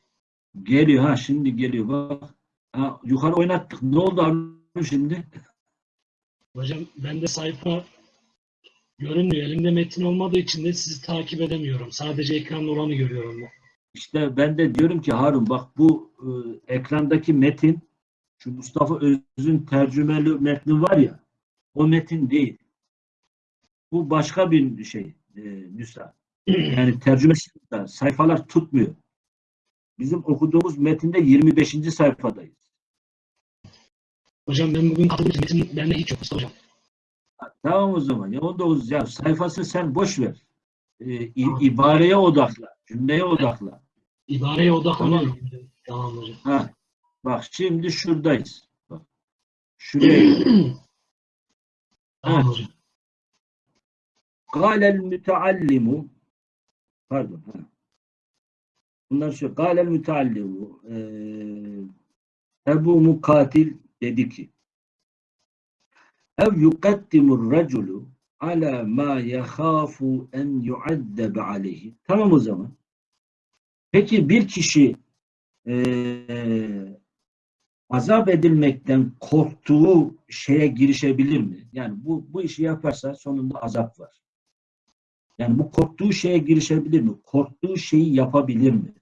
Geliyor ha şimdi geliyor bak. Ha, yukarı oynattık. Ne oldu Harun şimdi? Hocam bende sayfa görünmüyor. Elimde metin olmadığı için de sizi takip edemiyorum. Sadece ekranda olanı görüyorum ben. İşte ben de diyorum ki Harun bak bu e, ekrandaki metin şu Mustafa Öz'ün tercümeli metni var ya o metin değil. Bu başka bir şey e, nüsa. Yani tercümesi de sayfalar tutmuyor. Bizim okuduğumuz metinde 25. sayfadayız. Hocam ben bugün katıldığım için metin bende hiç yok hocam. Tamam o zaman. Ya 19 ya sayfası sen boş ver. E, i- ibareye odakla. Cümleye odakla. İbareye odaklanıyorum. Tamam hocam. Ha. Bak şimdi şuradayız. Bak. Şuraya. Tamam hocam. Kâlel müteallimu pardon. Ha. Bunlar şu. Kâlel müteallimu eee Ebu Mukatil dedi ki ev yukaddimur raculu ala ma yahâfu en yuaddebe aleyhi. Tamam o zaman. Peki bir kişi eee azap edilmekten korktuğu şeye girişebilir mi? Yani bu bu işi yaparsa sonunda azap var. Yani bu korktuğu şeye girişebilir mi? Korktuğu şeyi yapabilir mi?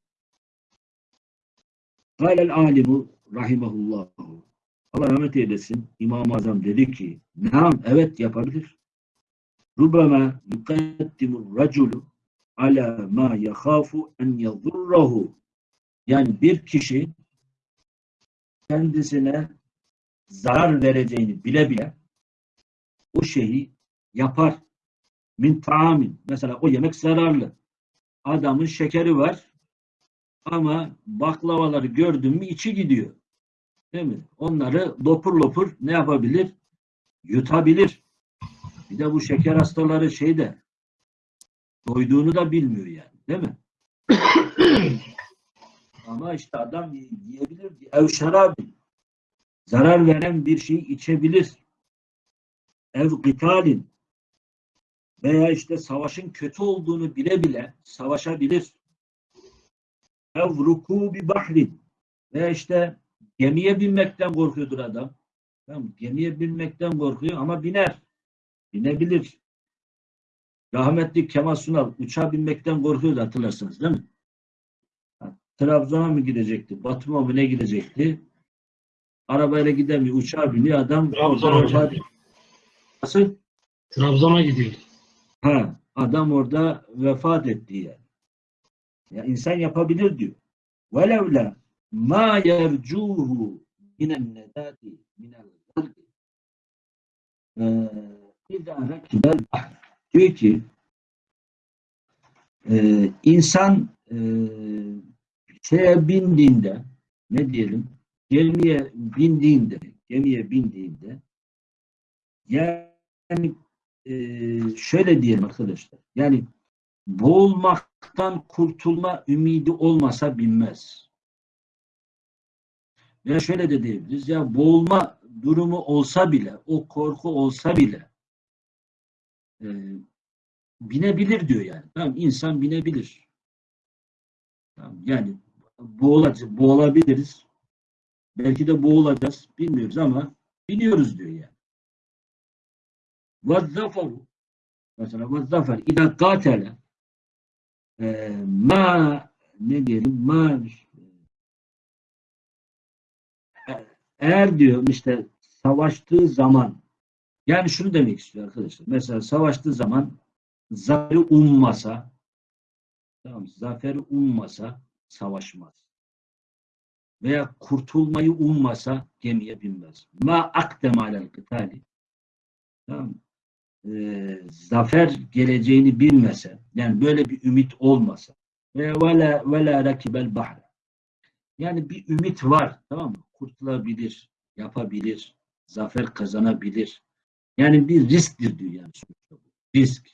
Kâlel alimu rahimahullahu. Allah rahmet eylesin. İmam-ı Azam dedi ki Naam evet yapabilir. Rubama yukaddimur raculu ala ma yakhafu en yadurrahu. Yani bir kişi kendisine zarar vereceğini bile bile o şeyi yapar. Min taamin. Mesela o yemek zararlı. Adamın şekeri var ama baklavaları gördün mü içi gidiyor. Değil mi? Onları lopur lopur ne yapabilir? Yutabilir. Bir de bu şeker hastaları şeyde doyduğunu da bilmiyor yani. Değil mi? Ama işte adam yiyebilir. Ev şarabı. Zarar veren bir şey içebilir. Ev gıtalin. Veya işte savaşın kötü olduğunu bile bile savaşabilir. Ev rukubi bahrin. Veya işte gemiye binmekten korkuyordur adam. Tamam, gemiye binmekten korkuyor ama biner. Binebilir. Rahmetli Kemal Sunal uçağa binmekten korkuyordu hatırlarsınız değil mi? Trabzon'a mı gidecekti? Batum'a mı ne gidecekti? Arabayla gidemiyor. Uçağa biniyor adam. Trabzon orada hocam. vefat- Nasıl? Trabzon'a gidiyor. Ha, adam orada vefat etti yani. Ya insan yapabilir diyor. Velevla ma yercuhu minen nedati minel zırgı. Ee, İzâ. Diyor ki e, insan e, şeye bindiğinde ne diyelim gemiye bindiğinde gemiye bindiğinde yani e, şöyle diyelim arkadaşlar yani boğulmaktan kurtulma ümidi olmasa binmez. Veya şöyle de diyebiliriz ya boğulma durumu olsa bile o korku olsa bile e, binebilir diyor yani. Tamam insan binebilir. Tamam, yani boğulacağız, boğulabiliriz. Belki de boğulacağız. Bilmiyoruz ama biliyoruz diyor yani. وَالظَّفَرُ mesela وَالظَّفَرْ اِذَا قَاتَلَ e, ma ne diyelim ma e, eğer diyor işte savaştığı zaman yani şunu demek istiyor arkadaşlar. Mesela savaştığı zaman zaferi ummasa tamam zaferi ummasa savaşmaz. Veya kurtulmayı ummasa gemiye binmez. Ma akdem alel kıtali tamam e, zafer geleceğini bilmese, yani böyle bir ümit olmasa ve vela vela rakibel bahre. Yani bir ümit var, tamam mı? Kurtulabilir, yapabilir, zafer kazanabilir. Yani bir risktir diyor yani. Risk.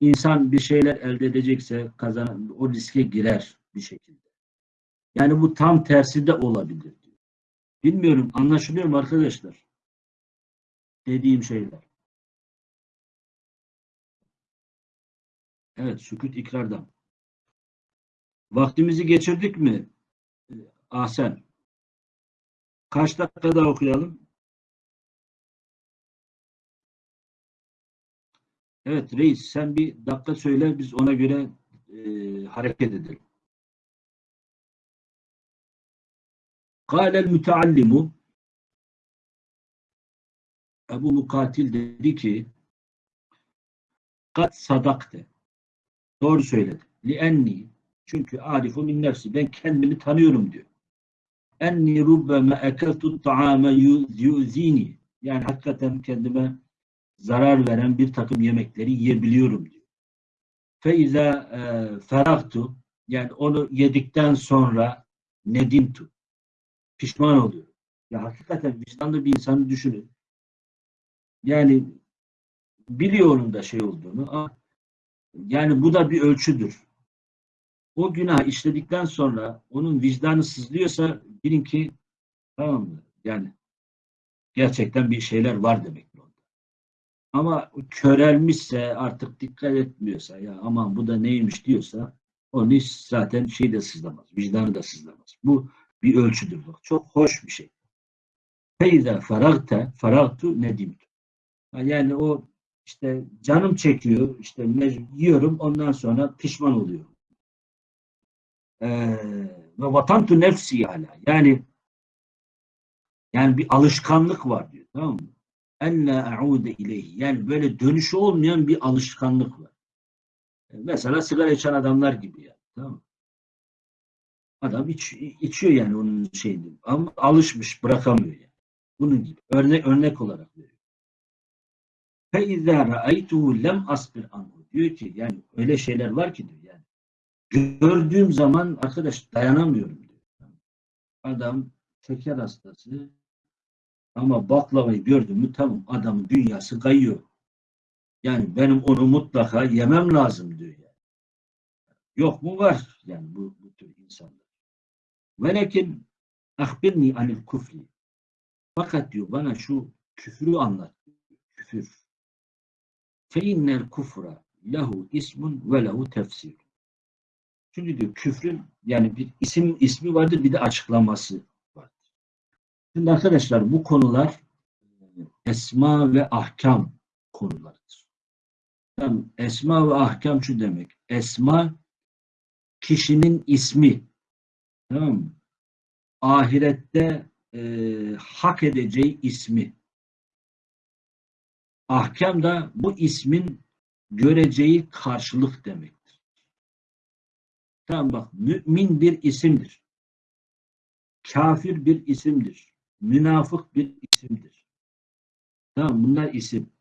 İnsan bir şeyler elde edecekse kazanan o riske girer bir şekilde. Yani bu tam tersi de olabilir diyor. Bilmiyorum anlaşılıyor mu arkadaşlar? Dediğim şeyler. Evet, sükut ikrardan. Vaktimizi geçirdik mi? Ee, Ahsen. Kaç dakika daha okuyalım? Evet reis sen bir dakika söyle biz ona göre e, hareket edelim. Kâlel müteallimu Ebu Mukatil dedi ki kat sadakte Doğru söyledi. Li enni çünkü arifu min nefsi ben kendimi tanıyorum diyor. Enni rubbeme ekeltu ta'ame yuzini yani hakikaten kendime zarar veren bir takım yemekleri yiyebiliyorum diyor. Feiza e, ferahtu yani onu yedikten sonra nedimtu pişman oluyor. Ya hakikaten vicdanlı bir insanı düşünün. Yani biliyorum da şey olduğunu ama yani bu da bir ölçüdür. O günah işledikten sonra onun vicdanı sızlıyorsa bilin ki tamam mı? Yani gerçekten bir şeyler var demek onda. Ama körelmişse artık dikkat etmiyorsa ya aman bu da neymiş diyorsa onun hiç zaten şey de sızlamaz. Vicdanı da sızlamaz. Bu bir ölçüdür. Bak. Çok hoş bir şey. Feyza faragte faragtu nedimtu. Yani o işte canım çekiyor, işte yiyorum, ondan sonra pişman oluyorum. Ee, ve vatantu nefsi hala. Yani yani bir alışkanlık var diyor. Tamam mı? En la a'ude ileyhi. Yani böyle dönüşü olmayan bir alışkanlık var. Mesela sigara içen adamlar gibi yani. Tamam mı? Adam iç, içiyor yani onun şeyini. Ama alışmış, bırakamıyor yani. Bunun gibi. Örnek, örnek olarak veriyor. فَاِذَا رَأَيْتُهُ lem asbir anhu. Diyor ki yani öyle şeyler var ki diyor yani. Gördüğüm zaman arkadaş dayanamıyorum diyor. Adam şeker hastası ama baklavayı gördüm mü tamam adamın dünyası kayıyor. Yani benim onu mutlaka yemem lazım diyor yani. Yok mu var yani bu, bu tür insanlar. Velekin ahbirni anil kufri. Fakat diyor bana şu küfrü anlat. Küfür. fe innel kufra lehu ismun ve lehu tefsir. Çünkü diyor küfrün yani bir isim ismi vardır bir de açıklaması vardır. Şimdi arkadaşlar bu konular e, esma ve ahkam konularıdır. Yani esma ve ahkam şu demek. Esma kişinin ismi. Tamam mı? Ahirette e, hak edeceği ismi. Ahkam da bu ismin göreceği karşılık demektir. Tamam bak mümin bir isimdir. Kafir bir isimdir. Münafık bir isimdir. Tamam bunlar isim.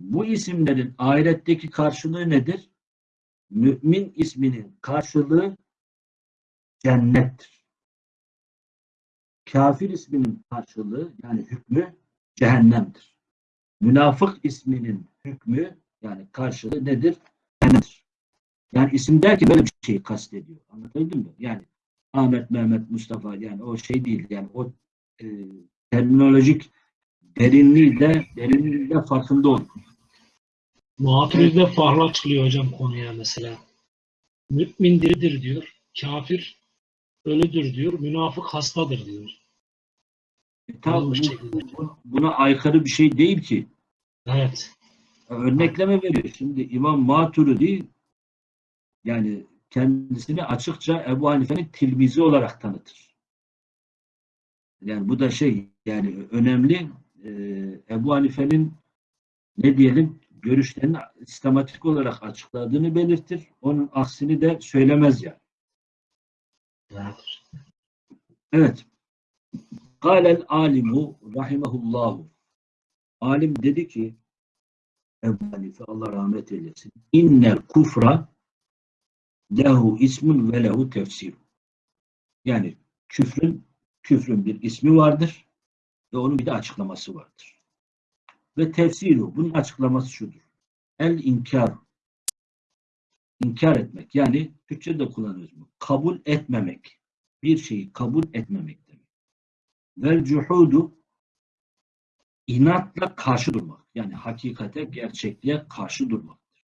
Bu isimlerin ahiretteki karşılığı nedir? Mümin isminin karşılığı cennettir. Kafir isminin karşılığı yani hükmü cehennemdir. Münafık isminin hükmü yani karşılığı nedir? Cennettir. Yani isim derken böyle bir şeyi kastediyor. Anlatabildim mi? Yani Ahmet, Mehmet, Mustafa yani o şey değil. Yani o e, terminolojik derinliği de derinliği de farkında olun. Muhafirizde farklı açıklıyor hocam konuya mesela. Mümin diridir diyor. Kafir ölüdür diyor. Münafık hastadır diyor. E, tabii Bu buna aykırı bir şey değil ki. Evet. Örnekleme veriyor. Şimdi İmam Maturidi yani kendisini açıkça Ebu Hanife'nin tilmizi olarak tanıtır. Yani bu da şey yani önemli Ee, Ebu Hanife'nin ne diyelim görüşlerini sistematik olarak açıkladığını belirtir. Onun aksini de söylemez yani. evet. Evet. Kâlel alimu rahimehullahu. Alim dedi ki Ebu Hanife Allah rahmet eylesin. İnnel kufra lehu ismun ve lehu tefsir. Yani küfrün küfrün bir ismi vardır ve onun bir de açıklaması vardır. Ve tefsiru bunun açıklaması şudur. El inkar inkar etmek yani Türkçe'de kullanıyoruz bu. Kabul etmemek. Bir şeyi kabul etmemek. Vel cuhudu inatla karşı durmak. Yani hakikate, gerçekliğe karşı durmaktır.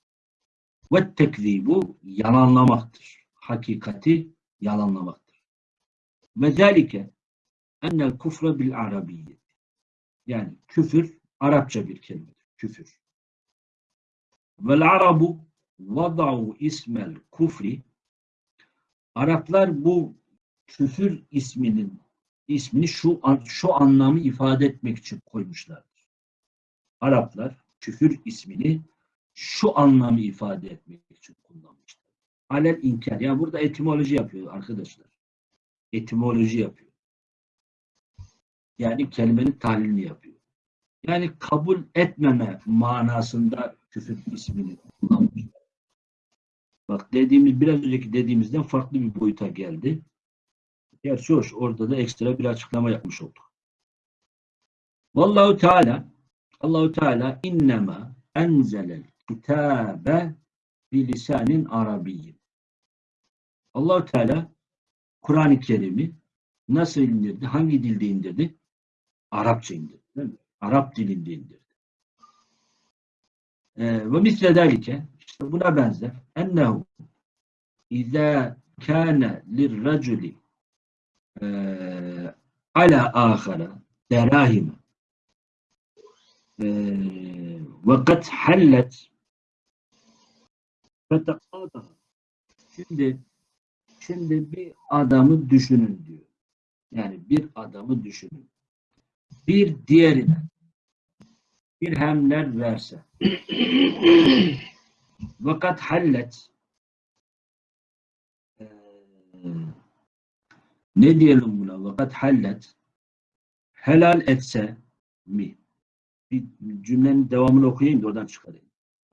Ve tekzibu yalanlamaktır. Hakikati yalanlamaktır. Ve zelike ennel kufre bil arabiyyet. Yani küfür Arapça bir kelimedir. Küfür. Vel arabu vada'u ismel kufri Araplar bu küfür isminin ismini şu şu anlamı ifade etmek için koymuşlardır. Araplar küfür ismini şu anlamı ifade etmek için kullanmışlar. Alel inkar. Yani burada etimoloji yapıyor arkadaşlar. Etimoloji yapıyor. Yani kelimenin tahlilini yapıyor. Yani kabul etmeme manasında küfür ismini kullanmışlar. Bak dediğimiz biraz önceki dediğimizden farklı bir boyuta geldi. Gerçi hoş. Orada da ekstra bir açıklama yapmış olduk. Vallahu Teala Allahu Teala innema enzelel kitabe bilisanin arabiyyin. Allahu Teala Kur'an-ı Kerim'i nasıl indirdi? Hangi dilde indirdi? Arapça indirdi. Değil mi? Arap dilinde indirdi. Ee, ve misle delike işte buna benzer ennehu izâ kâne lirraculi ala ahara derahime eee, ve kad hallet. Fetekadaha şimdi şimdi bir adamı düşünün diyor. Yani bir adamı düşünün. Bir diğerine dirhemler verse. Vakat hallet. Eee, ne diyelim buna? Vakat hallet helal etse mi? Bir cümlenin devamını okuyayım da oradan çıkarayım.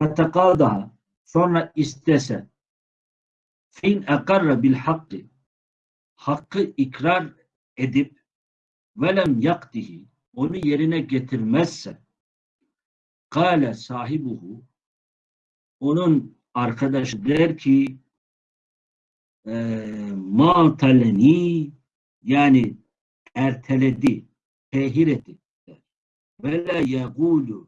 Fetekadaha sonra istese fin ekarra bil hakkı hakkı ikrar edip velem yaktihi onu yerine getirmezse kâle sahibuhu onun arkadaşı der ki ma taleni yani erteledi, tehir etti. Ve la yegulu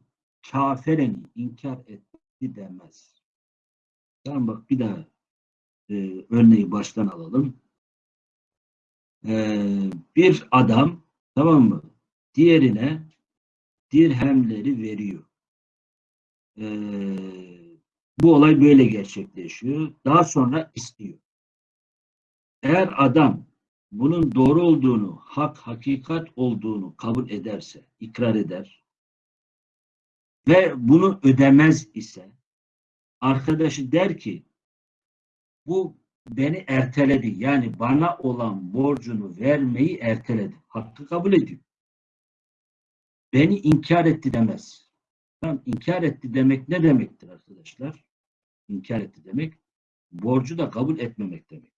kafereni inkar etti demez. Tamam bak bir daha e, örneği baştan alalım. E, bir adam tamam mı? Diğerine dirhemleri veriyor. E, bu olay böyle gerçekleşiyor. Daha sonra istiyor. Eğer adam bunun doğru olduğunu, hak, hakikat olduğunu kabul ederse, ikrar eder ve bunu ödemez ise arkadaşı der ki bu beni erteledi. Yani bana olan borcunu vermeyi erteledi. Hakkı kabul ediyor. Beni inkar etti demez. Tamam, inkar etti demek ne demektir arkadaşlar? İnkar etti demek borcu da kabul etmemek demektir.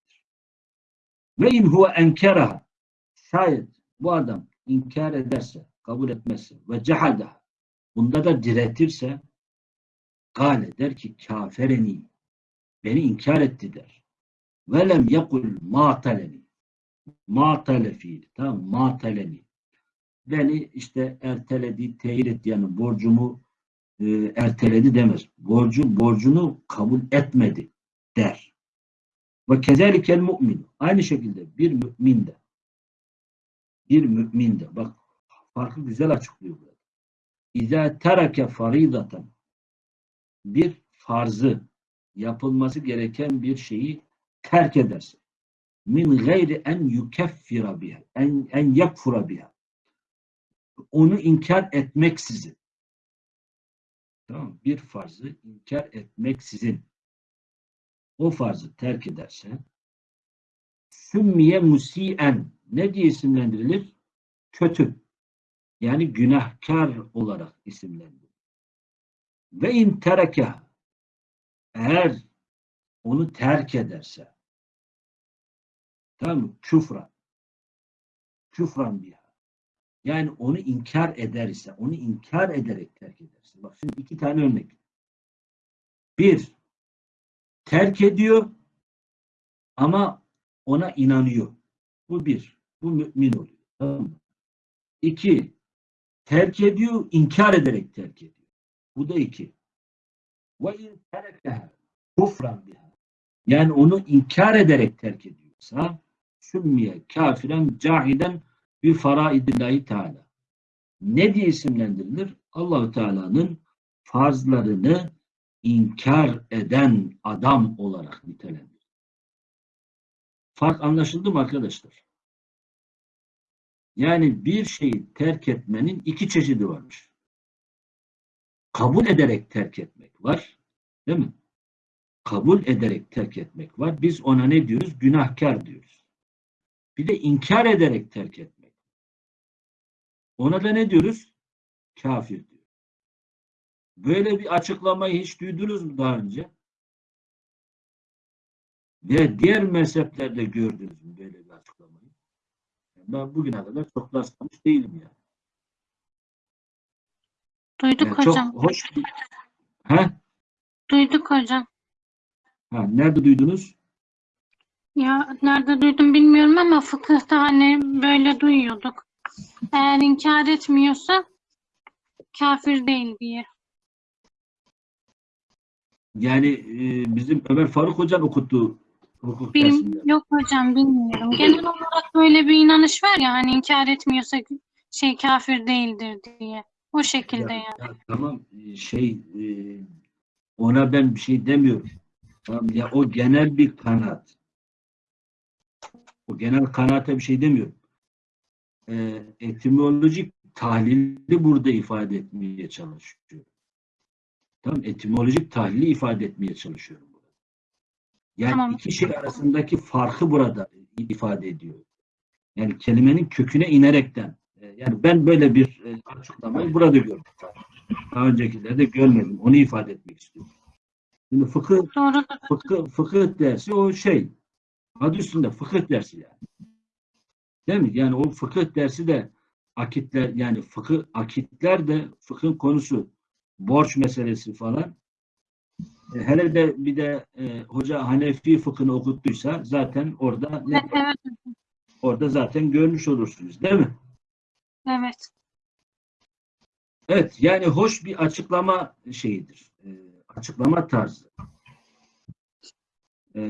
Ve in huve enkeraha şayet bu adam inkar ederse, kabul etmezse ve cehadaha bunda da diretirse gale der ki kafereni beni inkar etti der. Ve lem yekul mataleni matale fiil tamam mataleni beni işte erteledi, teyit etti yani borcumu e, erteledi demez. Borcu, borcunu kabul etmedi der. Ve kezelikel mu'min. Aynı şekilde bir mümin de. Bir mümin de. Bak farkı güzel açıklıyor burada. İza terake faridatan bir farzı yapılması gereken bir şeyi terk ederse. Min gayri en yukeffira biha en, en yakfura biha. Onu inkar etmeksizin. Tamam bir farzı inkar etmeksizin o farzı terk ederse sümmiye musien ne diye isimlendirilir? Kötü. Yani günahkar olarak isimlendirilir. Ve in tereke eğer onu terk ederse tamam mı? Küfran. Küfran biha. Yani onu inkar eder ise, onu inkar ederek terk ederse. Bak şimdi iki tane örnek. Bir, terk ediyor ama ona inanıyor. Bu bir. Bu mümin oluyor. Tamam mı? İki, terk ediyor, inkar ederek terk ediyor. Bu da iki. Ve in terekeha kufran biha. Yani onu inkar ederek terk ediyorsa sümmiye kafiren cahiden bir faraidillahi teala. Ne diye isimlendirilir? Allahu Teala'nın farzlarını inkar eden adam olarak nitelendirilir. Fark anlaşıldı mı arkadaşlar? Yani bir şeyi terk etmenin iki çeşidi varmış. Kabul ederek terk etmek var. Değil mi? Kabul ederek terk etmek var. Biz ona ne diyoruz? Günahkar diyoruz. Bir de inkar ederek terk etmek. Ona da ne diyoruz? Kafir. Böyle bir açıklamayı hiç duydunuz mu daha önce? Ve diğer mezheplerde gördünüz mü böyle bir açıklamayı? Ben bugüne kadar çok rastlamış değilim yani. Duyduk Yani hocam. çok hoş bir... Ha? Duyduk hocam. ha? Nerede duydunuz? Ya nerede duydum bilmiyorum ama fıkıhta hani böyle duyuyorduk. Eğer inkar etmiyorsa kafir değil diye. Yani e, bizim Ömer Faruk Hocam okuttu hukuk dersinde. yok hocam bilmiyorum. Genel olarak böyle bir inanış var ya hani inkar etmiyorsa şey kafir değildir diye. O şekilde Ya, yani. ya tamam e, şey e, ona ben bir şey demiyorum. Tamam ya o genel bir kanaat. O genel kanaate bir şey demiyorum. E, etimolojik tahlili burada ifade etmeye çalışıyorum. Tamam etimolojik tahlili ifade etmeye çalışıyorum. burada. Yani Tamam. iki şey arasındaki farkı burada ifade ediyor. Yani kelimenin köküne inerekten. e, Yani ben böyle bir e, açıklamayı burada gördüm. Daha öncekilerde görmedim. Onu ifade etmek istiyorum. Şimdi fıkıh, Doğru. fıkıh, fıkıh dersi o şey. Adı üstünde fıkıh dersi yani. Değil mi? Yani o fıkıh dersi de akitler yani fıkıh akitler de fıkhın konusu borç meselesi falan. E, hele de bir de e, hoca Hanefi fıkhını okuttuysa zaten orada ne, Evet, orada zaten görmüş olursunuz değil mi? evet. Evet yani hoş bir açıklama şeyidir. E, açıklama tarzı. E,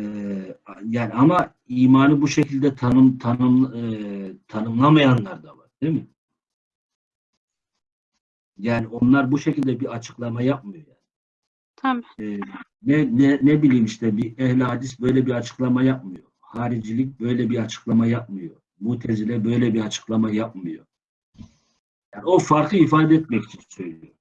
yani ama imanı bu şekilde tanım tanım e, tanımlamayanlar da var değil mi? Yani onlar bu şekilde bir açıklama yapmıyor yani. Tabii. E, ne, ne, ne bileyim işte bir ehl hadis böyle bir açıklama yapmıyor. Haricilik böyle bir açıklama yapmıyor. Mutezile böyle bir açıklama yapmıyor. Yani o farkı ifade etmek için söylüyor.